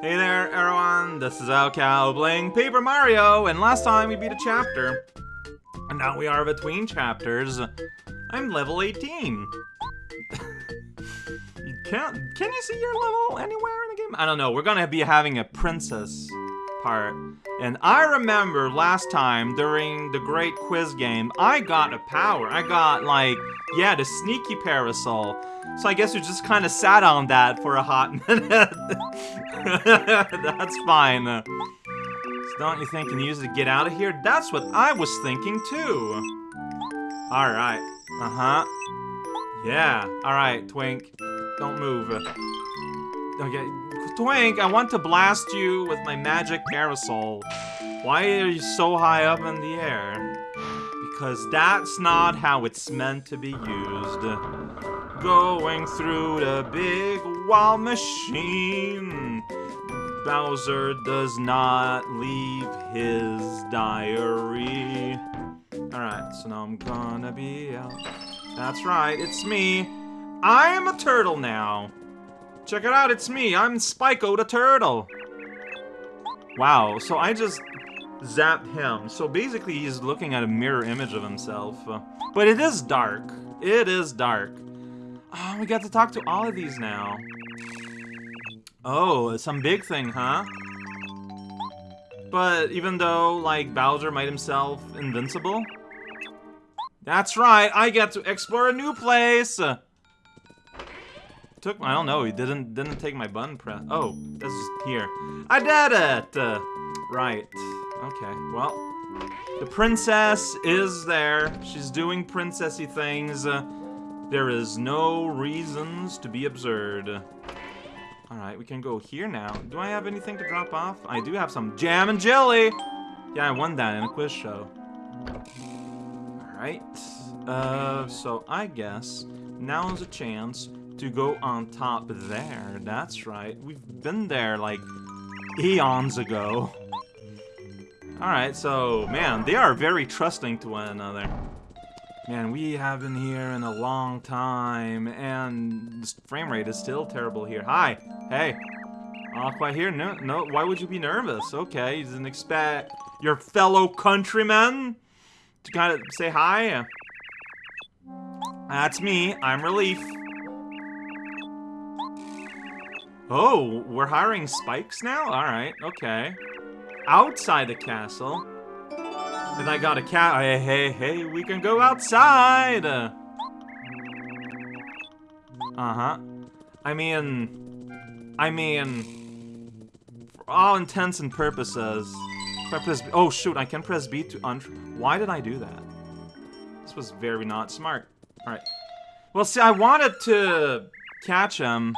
Hey there, everyone. This is raocow playing Paper Mario, and last time we beat a chapter. And now we are between chapters. I'm level 18. you can't... Can you see your level anywhere in the game? I don't know. We're gonna be having a princess part. And I remember last time during the great quiz game, I got a power. I got, like, yeah, the sneaky parasol. So I guess we just kind of sat on that for a hot minute. That's fine. So don't you think you can use it to get out of here? That's what I was thinking too. Alright. Uh-huh. Yeah. Alright, Twink. Don't move. Okay. Twink, I want to blast you with my magic parasol. Why are you so high up in the air? Because that's not how it's meant to be used. Going through the big wall machine. Bowser does not leave his diary. Alright, so now I'm gonna be out. That's right, it's me. I am a turtle now. Check it out, it's me. I'm Spyco the Turtle. Wow, so I just zapped him. So basically he's looking at a mirror image of himself. Uh, but it is dark. It is dark. Oh, we got to talk to all of these now. Oh, some big thing, huh? But even though, like, Bowser made himself invincible? That's right, I get to explore a new place! took I don't know, he didn't didn't take my button press. Oh, this is here. I did it! Uh, right. Okay, well. The princess is there. She's doing princessy things. Uh, there is no reasons to be absurd. Alright, we can go here now. Do I have anything to drop off? I do have some jam and jelly! Yeah, I won that in a quiz show. Alright. Uh, so I guess now is a chance to go on top there. That's right. We've been there, like, eons ago. Alright, so, man, they are very trusting to one another. Man, we have been here in a long time, and the frame rate is still terrible here. Hi! Hey! Not quite here? No, no, why would you be nervous? Okay, you didn't expect your fellow countrymen to kind of say hi? That's me, I'm Relief. Oh, we're hiring spikes now? Alright, okay. Outside the castle. And I got a cat. Hey, hey, hey, we can go outside! Uh-huh. I mean... I mean... For all intents and purposes... If I press... Oh, shoot, I can press B to un... Why did I do that? This was very not smart. Alright. Well, see, I wanted to catch him,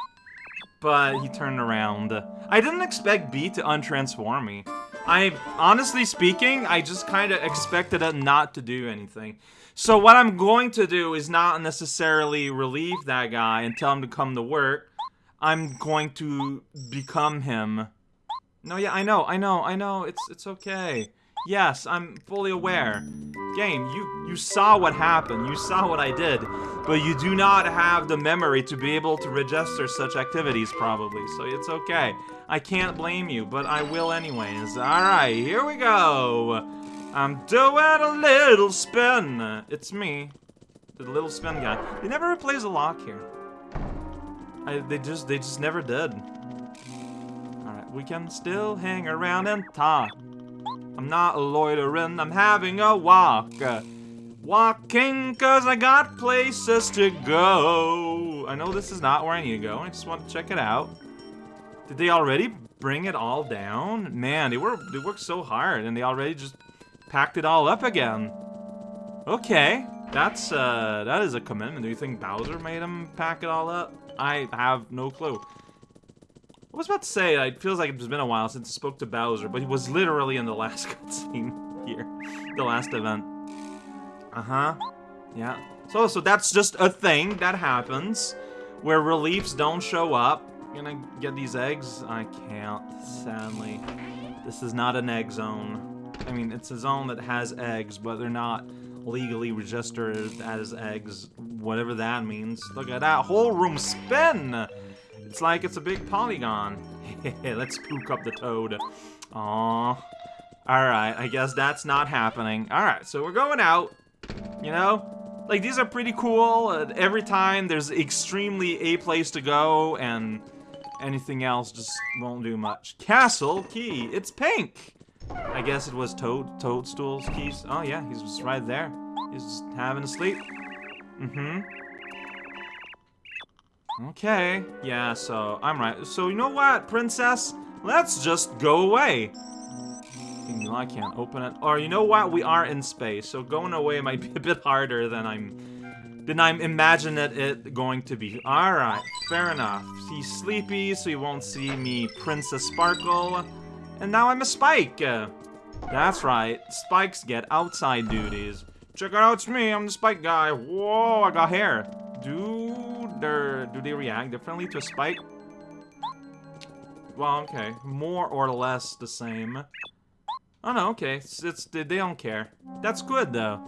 but he turned around. I didn't expect B to untransform me. I, honestly speaking, I just kind of expected it not to do anything. So what I'm going to do is not necessarily relieve that guy and tell him to come to work. I'm going to become him. No, yeah, I know, I know, I know, it's it's okay. Yes, I'm fully aware. Game, you, you saw what happened, you saw what I did, but you do not have the memory to be able to register such activities, probably, so it's okay. I can't blame you, but I will anyways. Alright, here we go! Um, I'm doing a little spin! It's me, the little spin guy. They never replace a lock here. I, they just, they just never did. Alright, we can still hang around and talk. I'm not loitering, I'm having a walk. Walking cause I got places to go. I know this is not where I need to go, I just want to check it out. Did they already bring it all down? Man, they were they worked so hard and they already just packed it all up again. Okay, that's uh that is a commitment. Do you think Bowser made him pack it all up? I have no clue. I was about to say, it feels like it's been a while since I spoke to Bowser, but he was literally in the last cutscene here. The last event. Uh-huh. Yeah. So, so that's just a thing that happens, where reliefs don't show up. Gonna get these eggs? I can't, sadly. This is not an egg zone. I mean, it's a zone that has eggs, but they're not legally registered as eggs, whatever that means. Look at that whole room spin! It's like it's a big polygon. Let's spook up the toad. Aww. Alright, I guess that's not happening. Alright, so we're going out. You know? Like, these are pretty cool. Every time there's extremely a place to go, and anything else just won't do much. Castle key. It's pink. I guess it was Toad Toadstool's keys. Oh yeah, he's just right there. He's just having a sleep. Mm-hmm. Okay. Yeah, so I'm right. So you know what, princess? Let's just go away. I can't open it. Or you know what? We are in space, so going away might be a bit harder than I'm than I'm imagining it going to be. Alright, fair enough. He's sleepy, so he won't see me Princess Sparkle. And now I'm a Spike! That's right, Spikes get outside duties. Check it out, it's me, I'm the Spike guy. Whoa, I got hair. Do, do they react differently to a Spike? Well, okay. More or less the same. Oh no, okay. It's, it's, they don't care. That's good though.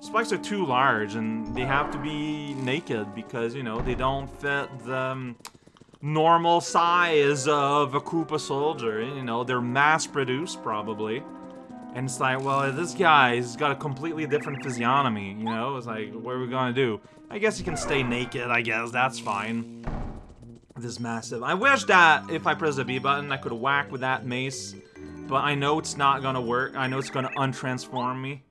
Spikes are too large and they have to be naked because, you know, they don't fit the um, normal size of a Koopa soldier. You know, they're mass-produced probably. And it's like, well, this guy's got a completely different physiognomy, you know? It's like, what are we gonna do? I guess he can stay naked, I guess, that's fine. This massive. I wish that if I press the B button, I could whack with that mace but I know it's not gonna work. I know it's gonna untransform me.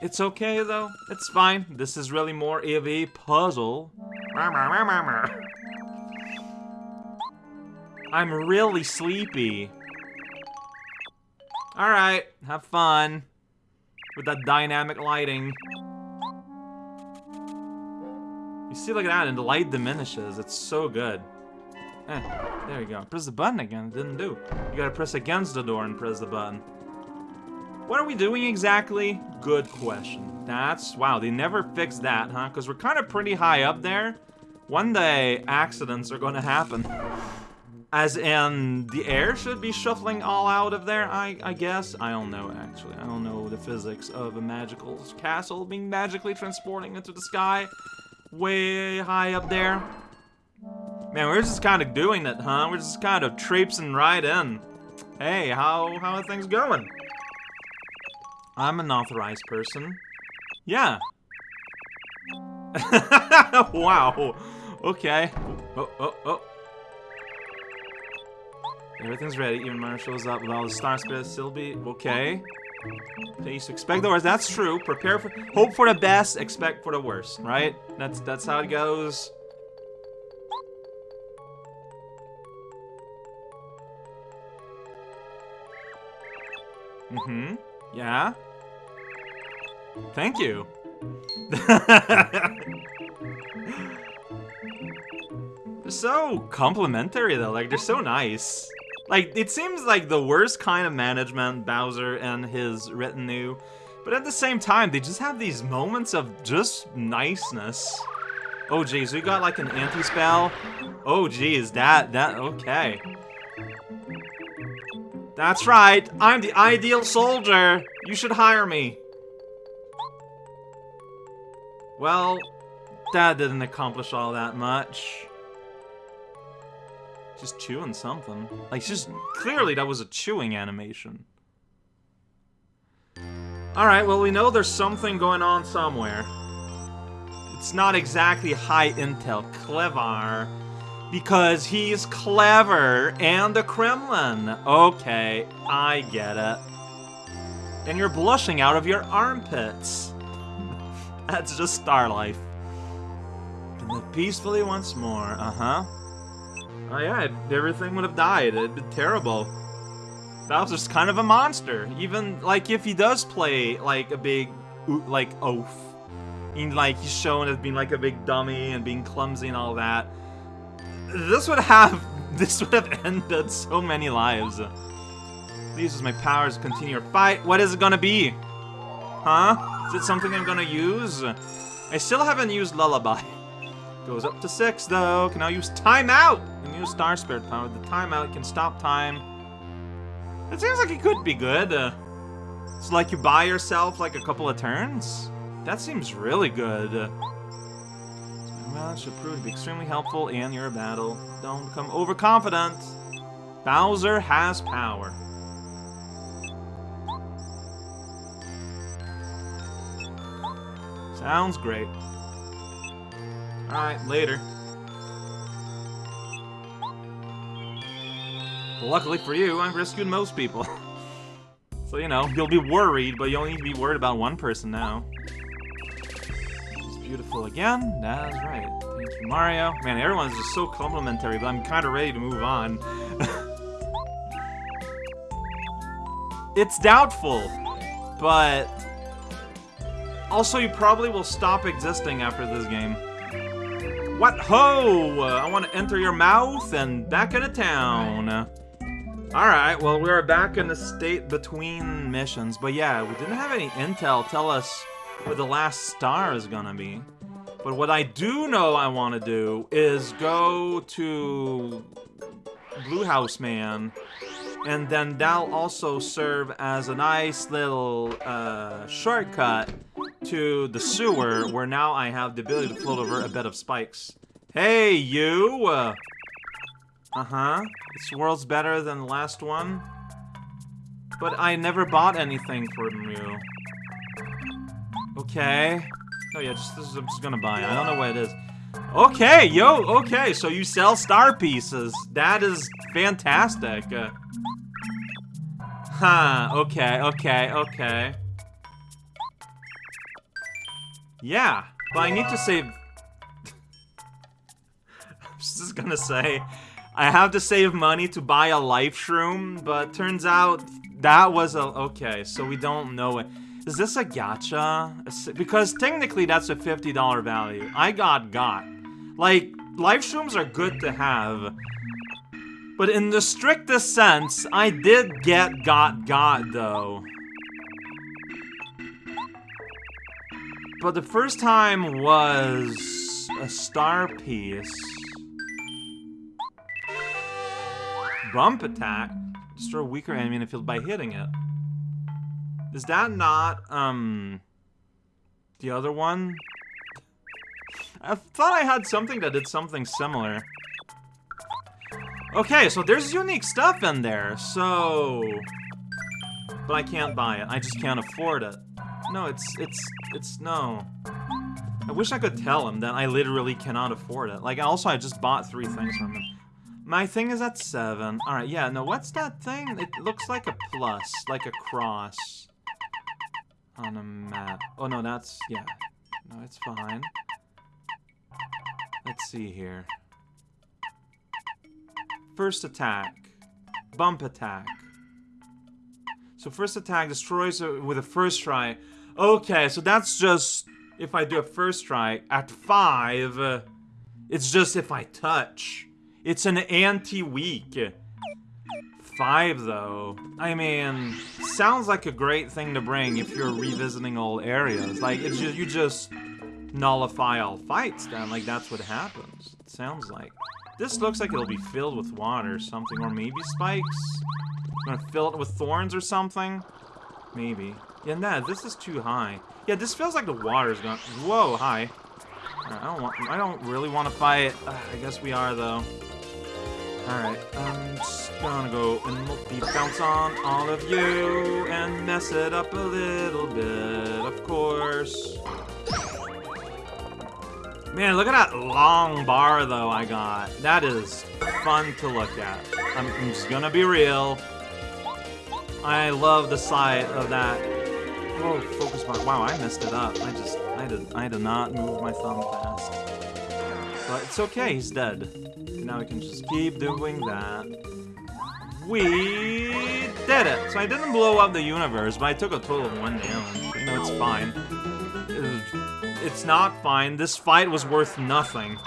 It's okay, though. It's fine. This is really more of a puzzle. I'm really sleepy. Alright, have fun. With that dynamic lighting. You see, look at that, and the light diminishes. It's so good. Eh, there you go. Press the button again. It didn't do. You gotta press against the door and press the button. What are we doing exactly? Good question. That's... Wow, they never fixed that, huh? Because we're kind of pretty high up there. One day, accidents are gonna happen. As in, the air should be shuffling all out of there, I, I guess? I don't know, actually. I don't know the physics of a magical castle being magically transporting into the sky way high up there. Man, we're just kind of doing it, huh? We're just kind of traipsing right in. Hey, how, how are things going? I'm an authorized person. Yeah. wow. Okay. Oh, oh, oh. Everything's ready. Even Mara shows up with all the star. Still be okay. Please expect the worst. That's true. Prepare for, hope for the best. Expect for the worst. Right? That's that's how it goes. Mm-hmm. Yeah? Thank you. they're so complimentary though, like they're so nice. Like, it seems like the worst kind of management, Bowser and his retinue. But at the same time, they just have these moments of just niceness. Oh geez, we got like an anti-spell. Oh geez, that, that, okay. That's right, I'm the ideal soldier. You should hire me. Well, that didn't accomplish all that much. Just chewing something. Like, just clearly that was a chewing animation. Alright, well, we know there's something going on somewhere. It's not exactly high intel. Clever. Because he's clever and the Kremlin. Okay, I get it. And you're blushing out of your armpits. That's just star life. And peacefully once more, uh-huh. Oh yeah, everything would have died. It'd be terrible. Bowser's kind of a monster. Even, like, if he does play, like, a big, like, oaf. And, like, he's shown as being, like, a big dummy and being clumsy and all that this would have this would have ended so many lives. Please use my powers to continue your fight. What is it gonna be? Huh? Is it something I'm gonna use? I still haven't used Lullaby. Goes up to six though. Can now use Timeout! And use Star Spirit power. The timeout can stop time. It seems like it could be good. Uh, it's like you buy yourself like a couple of turns. That seems really good. Well, it should prove to be extremely helpful in your battle. Don't become overconfident. Bowser has power. Sounds great. Alright, later. Luckily for you, I've rescued most people. so, you know, you'll be worried, but you only need to be worried about one person now. It's beautiful again. That's right. Thank you, Mario. Man, everyone's just so complimentary, but I'm kind of ready to move on. it's doubtful, but... Also, you probably will stop existing after this game. What ho! I want to enter your mouth and back into town. Alright, well, we are back in the state between missions. But yeah, we didn't have any intel tell us where the last star is gonna be. But what I do know I want to do is go to Blue House Man. And then that'll also serve as a nice little uh, shortcut to the sewer, where now I have the ability to float over a bed of spikes. Hey, you! Uh, uh-huh. This world's better than the last one. But I never bought anything from you. Okay. Oh yeah, just this is, I'm just gonna buy it. I don't know what it is. Okay, yo, okay, so you sell star pieces. That is fantastic. Uh, huh, okay, okay, okay. Yeah, but I need to save... I'm just gonna say, I have to save money to buy a life shroom, but turns out that was a... Okay, so we don't know it. Is this a gacha? Because technically that's a $50 value. I got got. Like, life shrooms are good to have. But in the strictest sense, I did get got got though. But the first time was a star piece. Bump attack? Destroy a weaker enemy in the field by hitting it. Is that not, um, the other one? I thought I had something that did something similar. Okay, so there's unique stuff in there, so... But I can't buy it. I just can't afford it. No, it's, it's, it's, no. I wish I could tell him that I literally cannot afford it. Like, also, I just bought three things from him. My thing is at 7. Alright, yeah, no, what's that thing? It looks like a plus, like a cross. On a map. Oh, no, that's... yeah. No, it's fine. Let's see here. First attack. Bump attack. So first attack destroys with a first try. Okay, so that's just if I do a first try. At 5, uh, it's just if I touch. It's an anti-weak. Five, though. I mean, sounds like a great thing to bring if you're revisiting old areas. Like, it's just, you just nullify all fights then. Like, that's what happens. It sounds like. This looks like it'll be filled with water or something. Or maybe spikes? I'm gonna fill it with thorns or something? Maybe. Yeah, nah, this is too high. Yeah, this feels like the water's gone. Whoa, hi. I don't want. I don't really want to fight. Uh, I guess we are though. Alright, I'm just gonna go and multi-bounce on all of you and mess it up a little bit, of course. Man, look at that long bar, though, I got. That is fun to look at. I'm, I'm just gonna be real. I love the sight of that. Oh, focus bar. Wow, I messed it up. I just, I did, I did not move my thumb fast. But it's okay, he's dead. Now we can just keep doing that. We did it! So I didn't blow up the universe, but I took a total of one damage. Know, it's fine. It's not fine. This fight was worth nothing.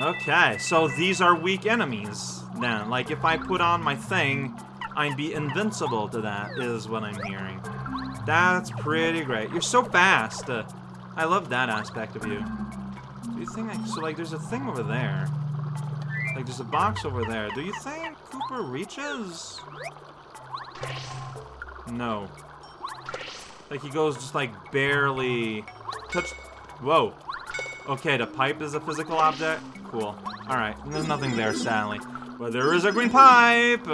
Okay, so these are weak enemies, then. Like, if I put on my thing, I'd be invincible to that, is what I'm hearing. That's pretty great. You're so fast. Uh, I love that aspect of you. Do you think I... So, like, there's a thing over there. Like, there's a box over there. Do you think Kooper reaches? No. Like, he goes just, like, barely... Touch... Whoa. Okay, the pipe is a physical object? Cool. Alright, there's nothing there, sadly. But there is a green pipe!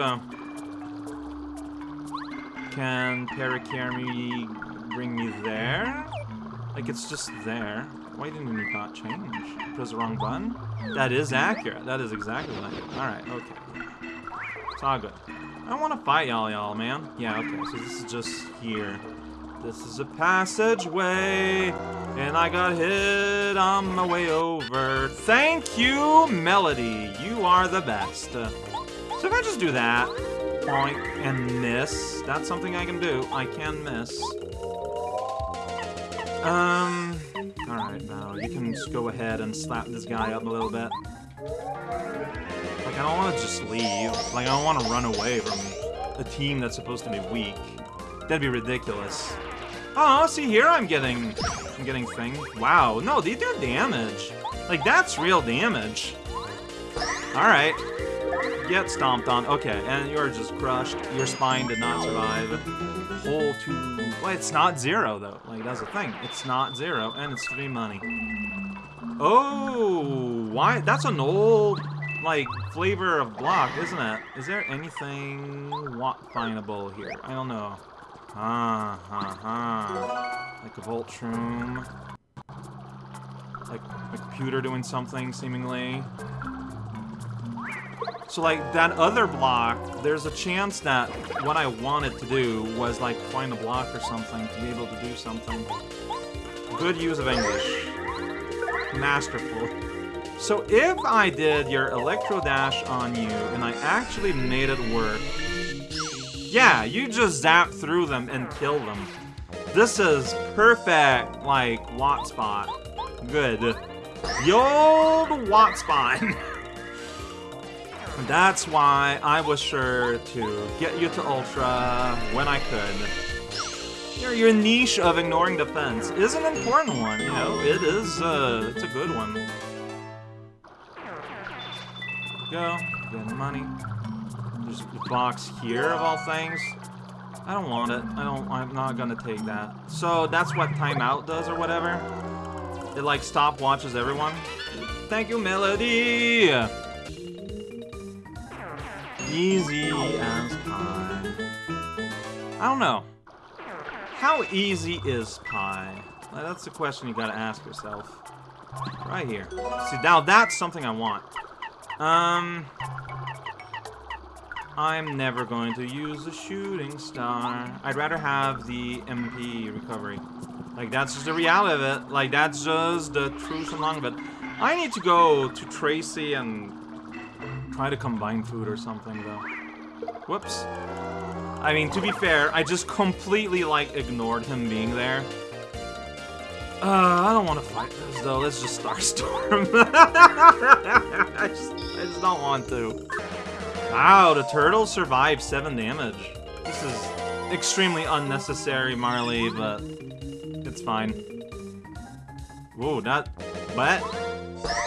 Can Parakarry bring me there? Like, it's just there. Why didn't you not change? Press the wrong button? That is accurate. That is exactly what I did. Alright, okay. It's all good. I don't want to fight y'all, y'all, man. Yeah, okay, so this is just here. This is a passageway, and I got hit on my way over. Thank you, Melody. You are the best. so if I just do that, point and miss, that's something I can do. I can miss. Um, alright, now you can just go ahead and slap this guy up a little bit. Like, I don't want to just leave. Like, I don't want to run away from a team that's supposed to be weak. That'd be ridiculous. Oh, see here I'm getting, I'm getting thing. Wow, no, they do damage. Like, that's real damage. Alright. Get stomped on. Okay, and you're just crushed. Your spine did not survive. Hole two. Well, it's not zero, though. Like, that's the thing. It's not zero, and it's free money. Oh, why? That's an old, like, flavor of block, isn't it? Is there anything findable here? I don't know. Ah, ha, ha. Like a Voltrum. Like a computer doing something, seemingly. So, like, that other block, there's a chance that what I wanted to do was, like, find a block or something to be able to do something. Good use of English. Masterful. So if I did your Electro Dash on you, and I actually made it work, yeah, you just zap through them and kill them. This is perfect, like, Watt Spot. Good. The old Watt Spot. That's why I was sure to get you to Ultra when I could. Your, your niche of ignoring defense is an important one, you know? It is, uh, it's a good one. Go, get the money. There's a box here, of all things. I don't want it. I don't, I'm not gonna take that. So, that's what timeout does, or whatever? It, like, stop watches everyone? Thank you, Melody! Easy as pie. I don't know. How easy is pie? That's the question you gotta ask yourself. Right here. See, now that's something I want. Um... I'm never going to use a shooting star. I'd rather have the MP recovery. Like, that's just the reality of it. Like, that's just the truth and long of it. I need to go to Tracy and try to combine food or something, though. Whoops. I mean, to be fair, I just completely, like, ignored him being there. Uh, I don't want to fight this, though. Let's just Starstorm. I, just, I just don't want to. Wow, the turtle survived 7 damage. This is extremely unnecessary, Marley, but it's fine. Whoa, that... What?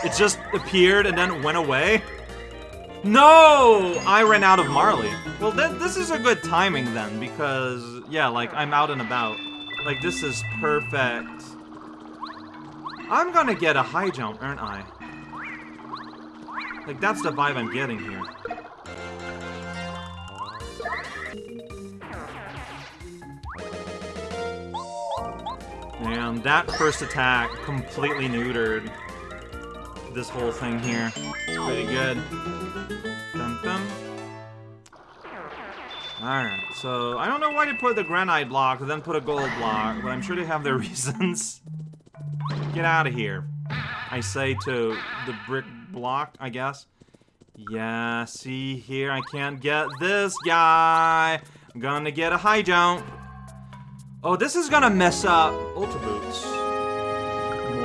It just appeared and then went away? No! I ran out of Marley. Well, th this is a good timing then, because, yeah, like, I'm out and about. Like, this is perfect. I'm gonna get a high jump, aren't I? Like, that's the vibe I'm getting here. And that first attack completely neutered this whole thing here. It's pretty good. Alright, so I don't know why they put the granite block and then put a gold block, but I'm sure they have their reasons. Get out of here. I say to the brick block, I guess. Yeah, see here, I can't get this guy. I'm gonna get a high jump. Oh, this is gonna mess up Ultra Boots.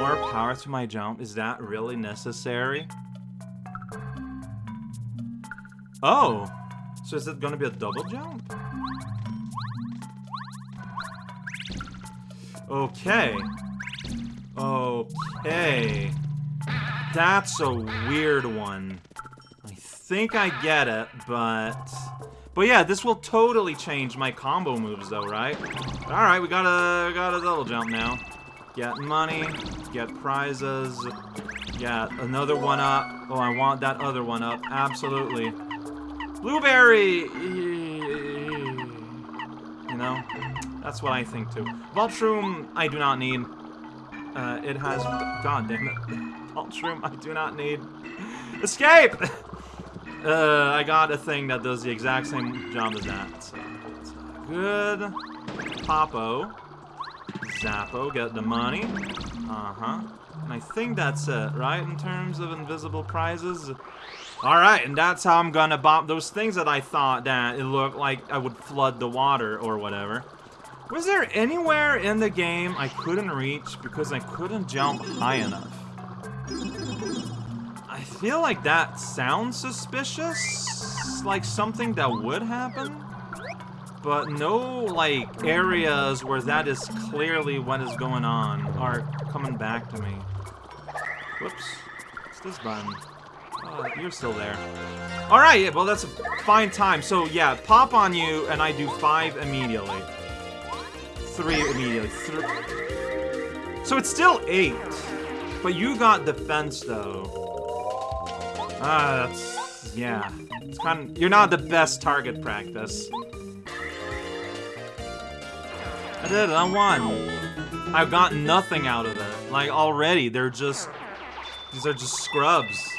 More power to my jump. Is that really necessary? Oh. So is it gonna be a double jump? Okay. Okay. That's a weird one. I think I get it, but... But yeah, this will totally change my combo moves though, right? Alright, we got a, got a double jump now. Get money, get prizes, get another one up. Oh, I want that other one up, absolutely. Blueberry! You know? That's what I think too. Volt Shroom, I do not need. Uh, it has... God damn it. Volt Shroom, I do not need. Escape! uh, I got a thing that does the exact same job as that. So, good. Popo. Zappo, get the money. Uh-huh. And I think that's it, right, in terms of invisible prizes? Alright, and that's how I'm gonna bomb those things that I thought that it looked like I would flood the water or whatever. Was there anywhere in the game I couldn't reach because I couldn't jump high enough? I feel like that sounds suspicious, like something that would happen, but no, like, areas where that is clearly what is going on are coming back to me. Whoops. What's this button? Oh, you're still there. Alright, yeah, well, that's a fine time. So, yeah, pop on you, and I do five immediately. Three immediately. Th so it's still eight. But you got defense, though. Ah, that's... Yeah. It's kind of... You're not the best target practice. I did it, I won. I've got nothing out of it. Like, already, they're just... These are just scrubs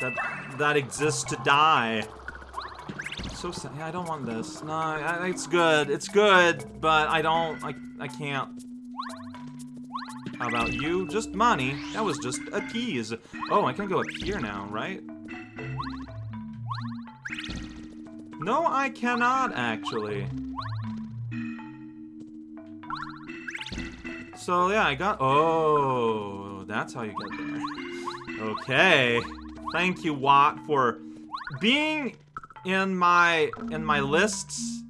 that that exist to die. So sad. Yeah, I don't want this. No, I, it's good. It's good, but I don't. I I can't. How about you? Just money. That was just a tease. Oh, I can go up here now, right? No, I cannot, actually. So, yeah, I got... Oh, that's how you get there. Okay. Thank you, Watt, for being in my in my lists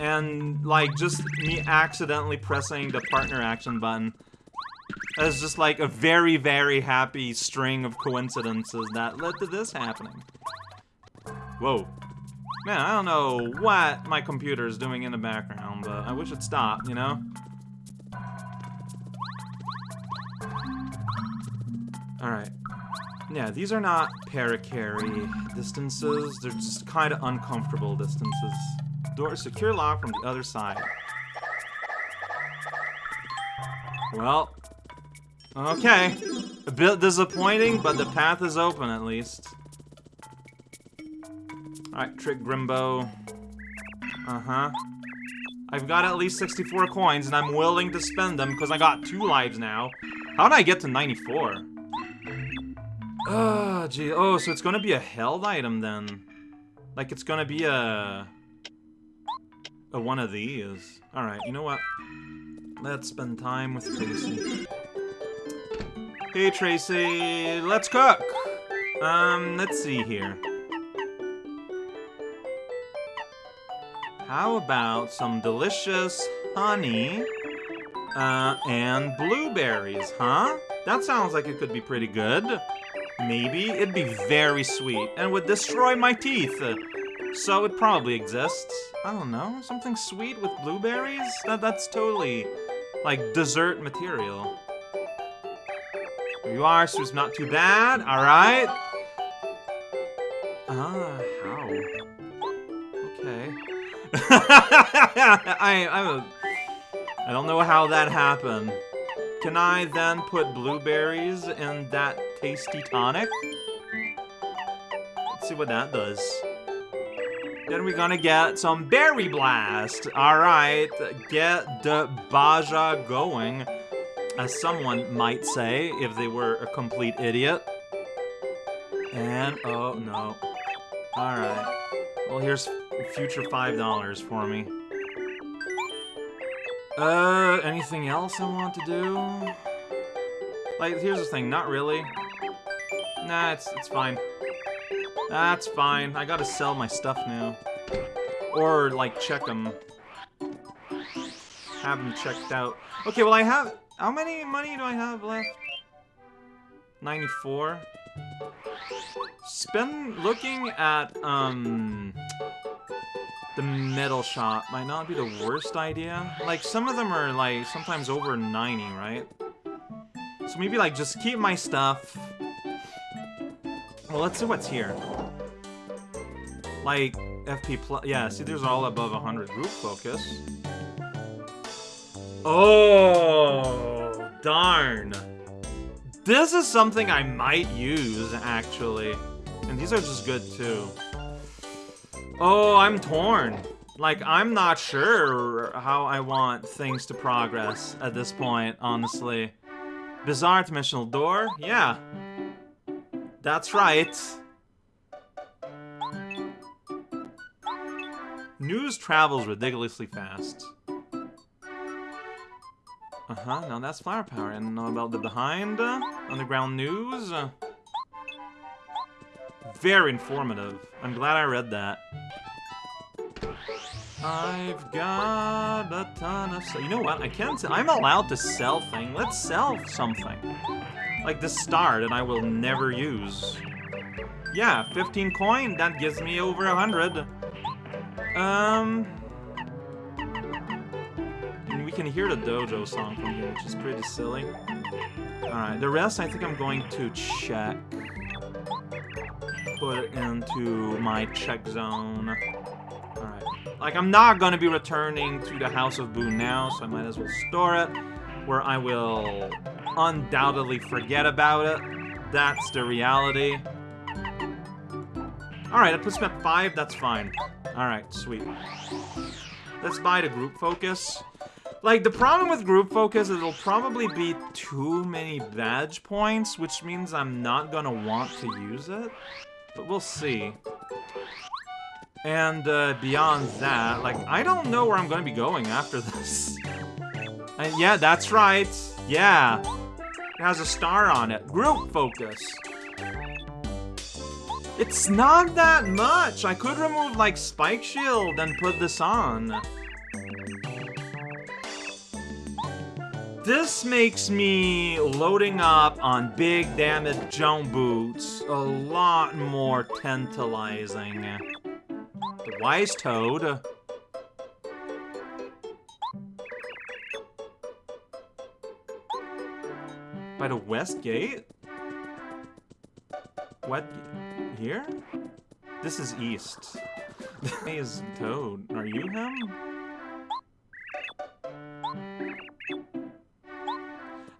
and like just me accidentally pressing the partner action button as just like a very very happy string of coincidences that led to this happening. Whoa. Man, I don't know what my computer is doing in the background, but I wish it stopped, you know? Alright. Yeah, these are not Parakarry distances. They're just kind of uncomfortable distances. Door secure lock from the other side. Well, okay. A bit disappointing, but the path is open at least. Alright, Trick Grimbo. Uh-huh. I've got at least 64 coins, and I'm willing to spend them because I got two lives now. How did I get to 94? Oh, gee. Oh, so it's gonna be a held item then. Like, it's gonna be a... A one of these. Alright, you know what? Let's spend time with Tracy. Hey, Tracy, let's cook! Um, let's see here. How about some delicious honey uh, and blueberries, huh? That sounds like it could be pretty good. Maybe. It'd be very sweet and would destroy my teeth. So it probably exists. I don't know, something sweet with blueberries? That That's totally, like, dessert material. You are, so it's not too bad, alright? Ah, how? Okay. I, I, I don't know how that happened. Can I then put blueberries in that tasty tonic? Let's see what that does. Then we're gonna get some Berry Blast. Alright, get the Baja going, as someone might say if they were a complete idiot. And, oh no. Alright. Well, here's future $5 for me. Uh, anything else I want to do? Like, here's the thing, not really. Nah, it's, it's fine. That's fine. I gotta sell my stuff now. Or, like, check them. Have them checked out. Okay, well, I have... How many money do I have left? 94? Spend looking at, um the metal shop might not be the worst idea. Like, some of them are, like, sometimes over 90, right? So maybe, like, just keep my stuff. Well, let's see what's here. Like, FP plus. Yeah, see, there's all above 100 group focus. Oh, darn. This is something I might use, actually. And these are just good, too. Oh, I'm torn. Like, I'm not sure how I want things to progress at this point, honestly. Bizarre dimensional door? Yeah. That's right. News travels ridiculously fast. Uh-huh, now that's flower power. And about the behind? Uh, underground news? Uh, very informative. I'm glad I read that. I've got a ton of. You know what? I can't. I'm allowed to sell things. Let's sell something. Like the star that I will never use. Yeah, 15 coin. That gives me over 100. Um. And we can hear the dojo song from here, which is pretty silly. Alright, the rest I think I'm going to check. Put it into my check zone. Alright. Like, I'm not gonna be returning to the House of Boon now, so I might as well store it. Where I will undoubtedly forget about it. That's the reality. Alright, that puts me at 5, that's fine. Alright, sweet. Let's buy the group focus. Like, the problem with group focus is it'll probably be too many badge points, which means I'm not gonna want to use it. But we'll see. And uh, beyond that, like, I don't know where I'm gonna be going after this. And yeah, that's right. Yeah. It has a star on it. Group focus. It's not that much. I could remove, like, Spike Shield and put this on. This makes me loading up on big damage jump boots a lot more tantalizing. The Wise Toad. By the West Gate? What? Here? This is East. Hey, is Toad. Are you him?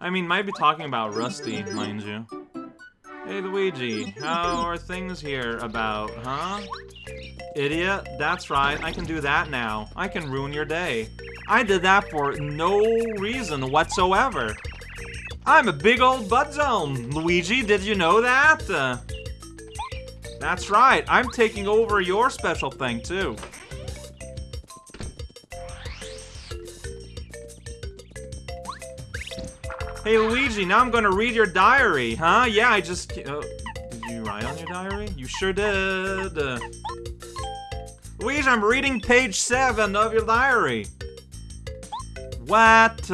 I mean, might be talking about Rusty, mind you. Hey, Luigi, how are things here about, huh? Idiot, that's right, I can do that now. I can ruin your day. I did that for no reason whatsoever. I'm a big old butt zone. Luigi, did you know that? Uh, that's right, I'm taking over your special thing, too. Hey, Luigi, now I'm gonna read your diary, huh? Yeah, I just... Uh, did you write on your diary? You sure did. Uh, Luigi, I'm reading page 7 of your diary. What?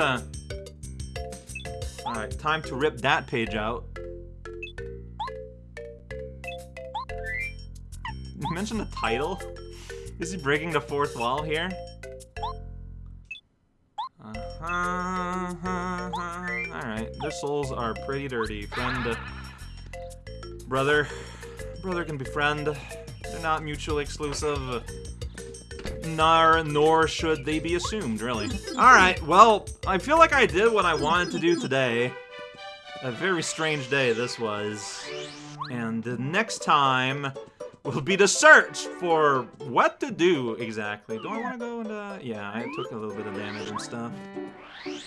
Uh, time to rip that page out. You mentioned the title? Is he breaking the fourth wall here? Uh-huh, uh-huh. Alright, their souls are pretty dirty. Friend, uh, brother, brother can be friend. They're not mutually exclusive. Nor, nor should they be assumed, really. Alright, well, I feel like I did what I wanted to do today. A very strange day this was. And the next time will be the search for what to do exactly. Do I want to go into... Yeah, I took a little bit of damage and stuff.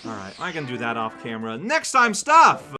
Alright, I can do that off camera. Next time stuff!